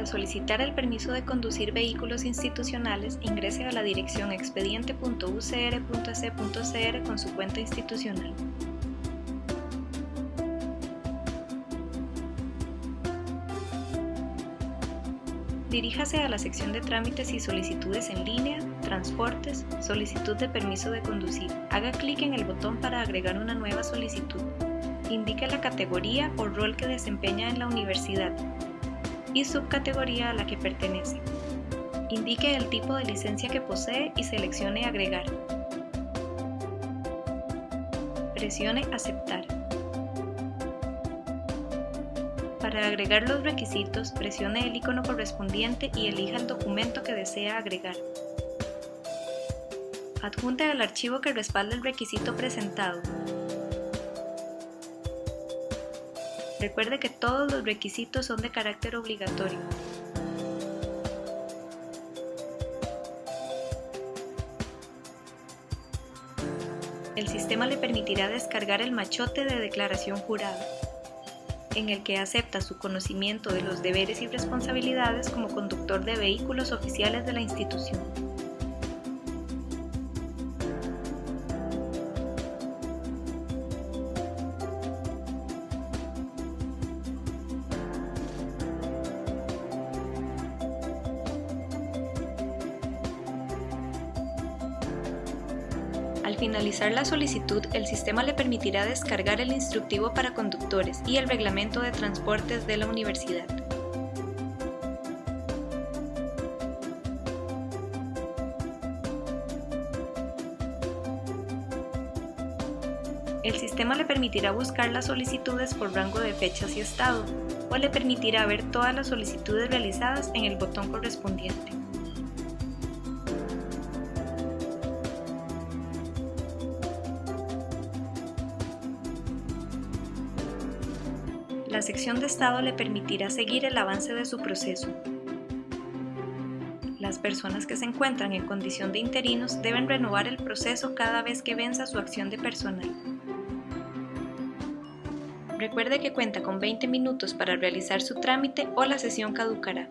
Para solicitar el permiso de conducir vehículos institucionales, ingrese a la dirección expediente.ucr.ac.cr con su cuenta institucional. Diríjase a la sección de trámites y solicitudes en línea, transportes, solicitud de permiso de conducir. Haga clic en el botón para agregar una nueva solicitud. Indique la categoría o rol que desempeña en la universidad y subcategoría a la que pertenece. Indique el tipo de licencia que posee y seleccione Agregar. Presione Aceptar. Para agregar los requisitos, presione el icono correspondiente y elija el documento que desea agregar. Adjunte el archivo que respalde el requisito presentado. Recuerde que todos los requisitos son de carácter obligatorio. El sistema le permitirá descargar el machote de declaración jurada en el que acepta su conocimiento de los deberes y responsabilidades como conductor de vehículos oficiales de la institución. Al finalizar la solicitud, el sistema le permitirá descargar el instructivo para conductores y el reglamento de transportes de la universidad. El sistema le permitirá buscar las solicitudes por rango de fechas y estado, o le permitirá ver todas las solicitudes realizadas en el botón correspondiente. La sección de estado le permitirá seguir el avance de su proceso. Las personas que se encuentran en condición de interinos deben renovar el proceso cada vez que venza su acción de personal. Recuerde que cuenta con 20 minutos para realizar su trámite o la sesión caducará.